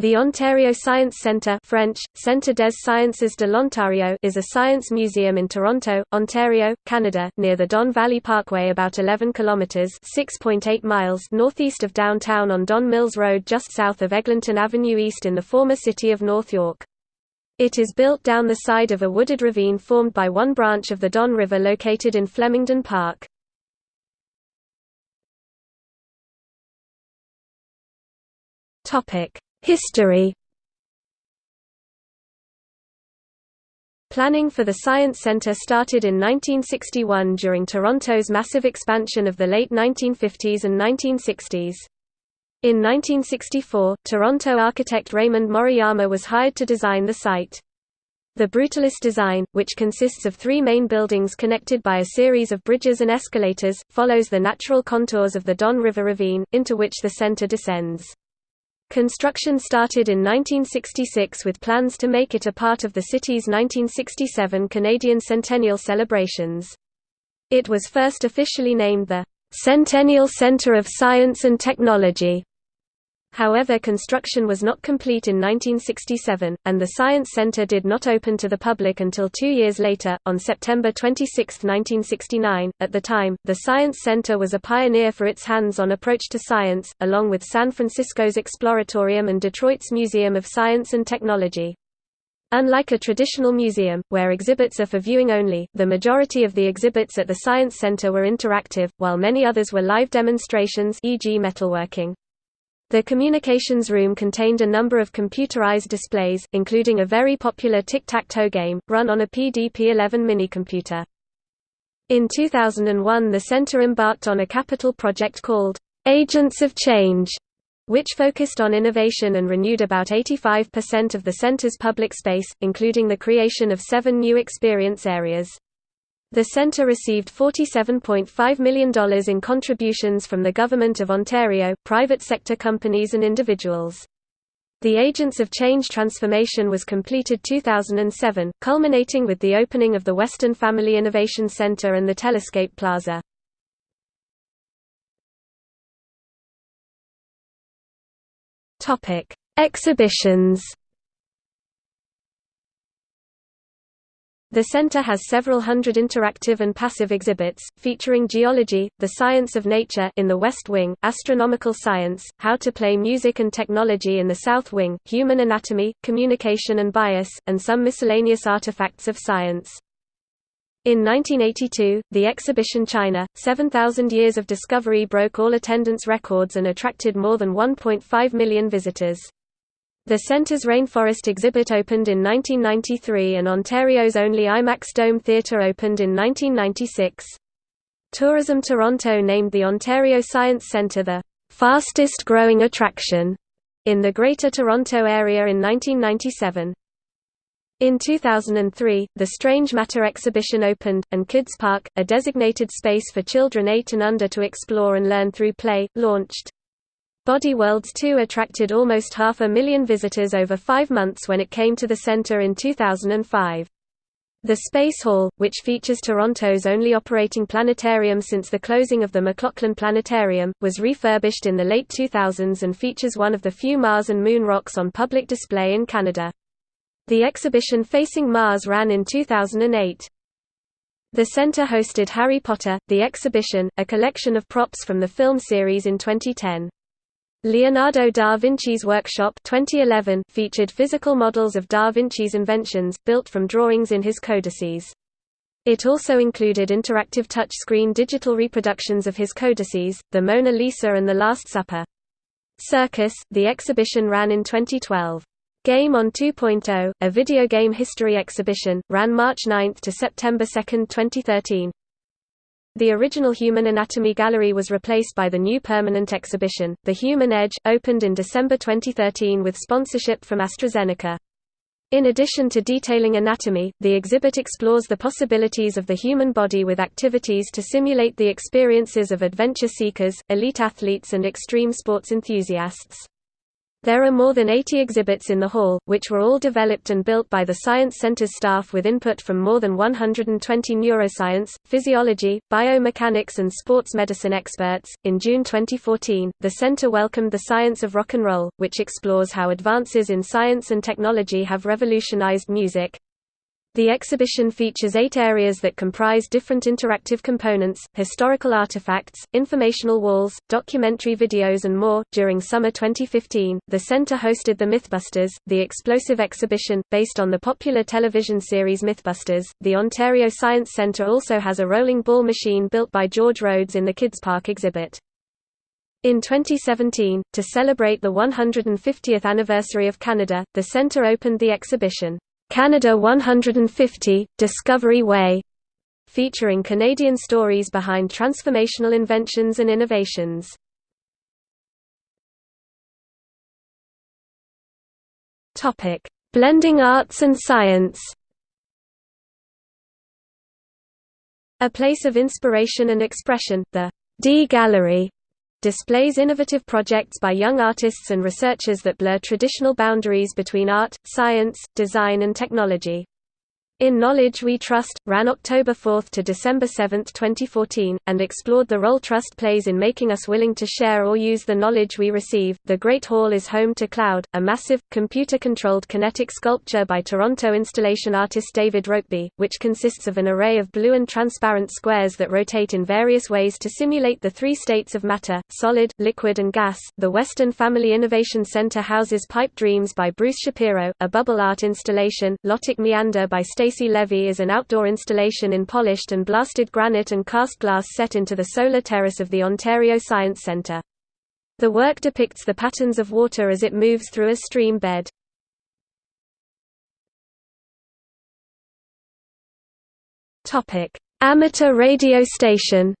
The Ontario Science Centre French, Centre des Sciences de l'Ontario is a science museum in Toronto, Ontario, Canada, near the Don Valley Parkway about 11 kilometres 6.8 miles northeast of downtown on Don Mills Road just south of Eglinton Avenue East in the former city of North York. It is built down the side of a wooded ravine formed by one branch of the Don River located in Flemingdon Park. Topic History Planning for the Science Centre started in 1961 during Toronto's massive expansion of the late 1950s and 1960s. In 1964, Toronto architect Raymond Moriyama was hired to design the site. The Brutalist design, which consists of three main buildings connected by a series of bridges and escalators, follows the natural contours of the Don River ravine, into which the centre descends. Construction started in 1966 with plans to make it a part of the city's 1967 Canadian Centennial celebrations. It was first officially named the Centennial Centre of Science and Technology However construction was not complete in 1967, and the Science Center did not open to the public until two years later, on September 26, 1969. At the time, the Science Center was a pioneer for its hands-on approach to science, along with San Francisco's Exploratorium and Detroit's Museum of Science and Technology. Unlike a traditional museum, where exhibits are for viewing only, the majority of the exhibits at the Science Center were interactive, while many others were live demonstrations e.g. metalworking. The communications room contained a number of computerized displays, including a very popular tic-tac-toe game, run on a PDP-11 minicomputer. In 2001 the center embarked on a capital project called, "'Agents of Change' which focused on innovation and renewed about 85% of the center's public space, including the creation of seven new experience areas. The centre received $47.5 million in contributions from the Government of Ontario, private sector companies and individuals. The Agents of Change transformation was completed 2007, culminating with the opening of the Weston Family Innovation Centre and the Telescape Plaza. Exhibitions The center has several hundred interactive and passive exhibits, featuring geology, the science of nature in the West Wing, astronomical science, how to play music and technology in the South Wing, human anatomy, communication and bias, and some miscellaneous artifacts of science. In 1982, the exhibition China, 7,000 Years of Discovery broke all attendance records and attracted more than 1.5 million visitors. The centre's Rainforest exhibit opened in 1993 and Ontario's only IMAX Dome Theatre opened in 1996. Tourism Toronto named the Ontario Science Centre the fastest growing attraction in the Greater Toronto Area in 1997. In 2003, the Strange Matter exhibition opened, and Kids Park, a designated space for children 8 and under to explore and learn through play, launched. Body Worlds 2 attracted almost half a million visitors over five months when it came to the center in 2005. The Space Hall, which features Toronto's only operating planetarium since the closing of the McLaughlin Planetarium, was refurbished in the late 2000s and features one of the few Mars and Moon rocks on public display in Canada. The exhibition Facing Mars ran in 2008. The center hosted Harry Potter, The Exhibition, a collection of props from the film series in 2010. Leonardo da Vinci's Workshop 2011 featured physical models of da Vinci's inventions, built from drawings in his codices. It also included interactive touchscreen digital reproductions of his codices, the Mona Lisa and the Last Supper. Circus, the exhibition ran in 2012. Game On 2.0, a video game history exhibition, ran March 9 to September 2, 2013. The original Human Anatomy Gallery was replaced by the new permanent exhibition, The Human Edge, opened in December 2013 with sponsorship from AstraZeneca. In addition to detailing anatomy, the exhibit explores the possibilities of the human body with activities to simulate the experiences of adventure seekers, elite athletes and extreme sports enthusiasts. There are more than 80 exhibits in the hall, which were all developed and built by the Science Center's staff with input from more than 120 neuroscience, physiology, biomechanics, and sports medicine experts. In June 2014, the center welcomed the Science of Rock and Roll, which explores how advances in science and technology have revolutionized music, the exhibition features eight areas that comprise different interactive components, historical artifacts, informational walls, documentary videos, and more. During summer 2015, the center hosted the Mythbusters, the explosive exhibition, based on the popular television series Mythbusters. The Ontario Science Centre also has a rolling ball machine built by George Rhodes in the Kids Park exhibit. In 2017, to celebrate the 150th anniversary of Canada, the centre opened the exhibition, Canada 150, Discovery Way, featuring Canadian stories behind transformational inventions and innovations. Topic: Blending arts and science. A place of inspiration and expression, the D Gallery displays innovative projects by young artists and researchers that blur traditional boundaries between art, science, design and technology. In Knowledge We Trust, ran October 4 to December 7, 2014, and explored the role trust plays in making us willing to share or use the knowledge we receive. The Great Hall is home to Cloud, a massive, computer controlled kinetic sculpture by Toronto installation artist David Rokeby, which consists of an array of blue and transparent squares that rotate in various ways to simulate the three states of matter solid, liquid, and gas. The Weston Family Innovation Center houses Pipe Dreams by Bruce Shapiro, a bubble art installation, Lotic Meander by Stacey Stacey Levy is an outdoor installation in polished and blasted granite and cast glass set into the solar terrace of the Ontario Science Centre. The work depicts the patterns of water as it moves through a stream bed. Amateur radio station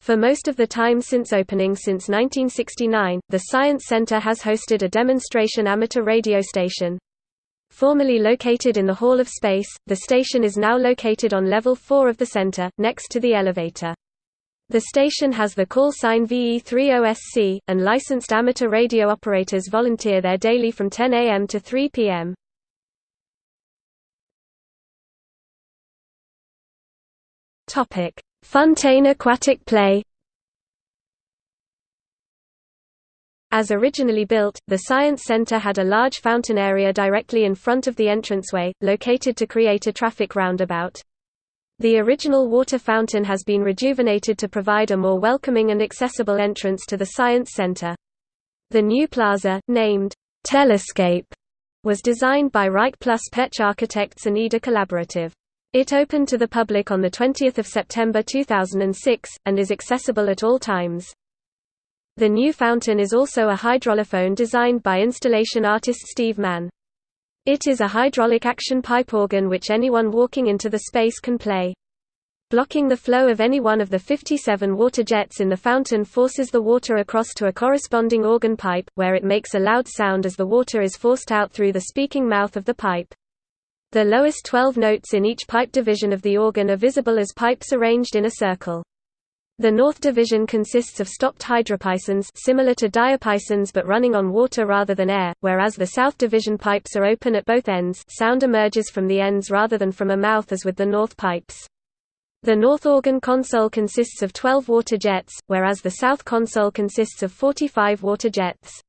For most of the time since opening since 1969, the Science Center has hosted a demonstration amateur radio station. Formerly located in the Hall of Space, the station is now located on level 4 of the center, next to the elevator. The station has the call sign VE3OSC, and licensed amateur radio operators volunteer there daily from 10 a.m. to 3 p.m. Fontaine Aquatic Play As originally built, the Science Center had a large fountain area directly in front of the entranceway, located to create a traffic roundabout. The original water fountain has been rejuvenated to provide a more welcoming and accessible entrance to the Science Center. The new plaza, named Telescape, was designed by Reich Plus Petch Architects and EDA Collaborative. It opened to the public on 20 September 2006, and is accessible at all times. The new fountain is also a hydraulophone designed by installation artist Steve Mann. It is a hydraulic action pipe organ which anyone walking into the space can play. Blocking the flow of any one of the 57 water jets in the fountain forces the water across to a corresponding organ pipe, where it makes a loud sound as the water is forced out through the speaking mouth of the pipe. The lowest 12 notes in each pipe division of the organ are visible as pipes arranged in a circle. The North Division consists of stopped hydropasons similar to diapasons but running on water rather than air, whereas the South Division pipes are open at both ends sound emerges from the ends rather than from a mouth as with the North pipes. The North organ console consists of 12 water jets, whereas the South console consists of 45 water jets.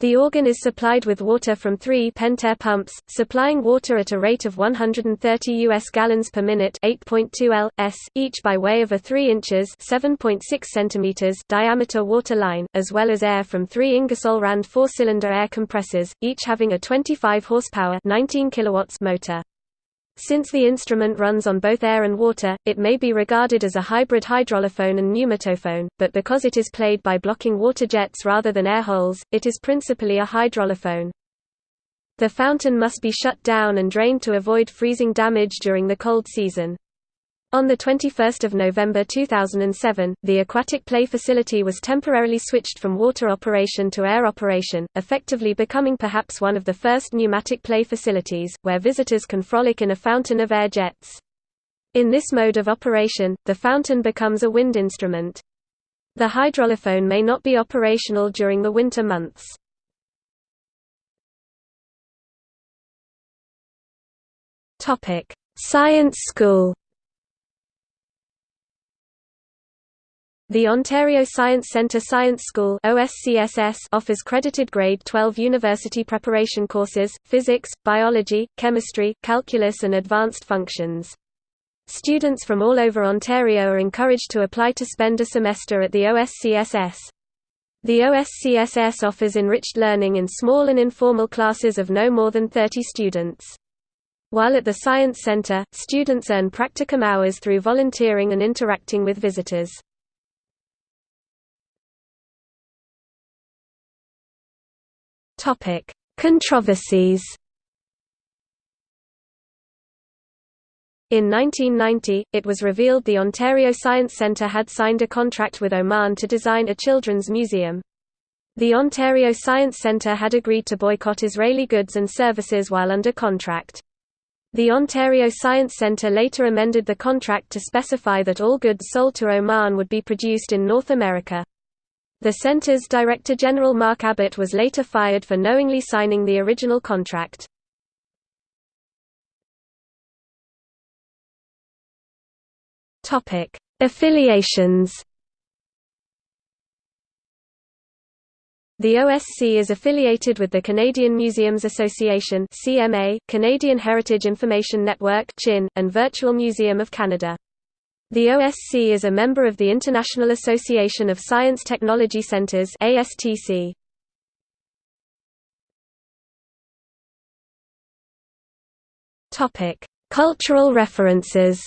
The organ is supplied with water from three Pentair pumps, supplying water at a rate of 130 US gallons per minute 8.2 L, s, each by way of a 3 inches 7.6 centimeters diameter water line, as well as air from three Ingersoll Rand four-cylinder air compressors, each having a 25 horsepower 19 kilowatts motor. Since the instrument runs on both air and water, it may be regarded as a hybrid hydraulophone and pneumatophone, but because it is played by blocking water jets rather than air holes, it is principally a hydraulophone. The fountain must be shut down and drained to avoid freezing damage during the cold season. On 21 November 2007, the aquatic play facility was temporarily switched from water operation to air operation, effectively becoming perhaps one of the first pneumatic play facilities, where visitors can frolic in a fountain of air jets. In this mode of operation, the fountain becomes a wind instrument. The hydraulophone may not be operational during the winter months. Science School. The Ontario Science Centre Science School offers credited grade 12 university preparation courses, physics, biology, chemistry, calculus and advanced functions. Students from all over Ontario are encouraged to apply to spend a semester at the OSCSS. The OSCSS offers enriched learning in small and informal classes of no more than 30 students. While at the Science Center, students earn practicum hours through volunteering and interacting with visitors. Topic: Controversies. In 1990, it was revealed the Ontario Science Centre had signed a contract with Oman to design a children's museum. The Ontario Science Centre had agreed to boycott Israeli goods and services while under contract. The Ontario Science Centre later amended the contract to specify that all goods sold to Oman would be produced in North America. The centre's Director General Mark Abbott was later fired for knowingly signing the original contract. Topic: Affiliations The OSC is affiliated with the Canadian Museums Association (CMA), Canadian Heritage Information Network (CHIN), and Virtual Museum of Canada. The OSC is a member of the International Association of Science Technology Centers (ASTC). Topic: Cultural references.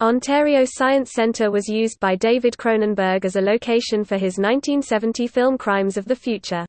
Ontario Science Centre was used by David Cronenberg as a location for his 1970 film Crimes of the Future.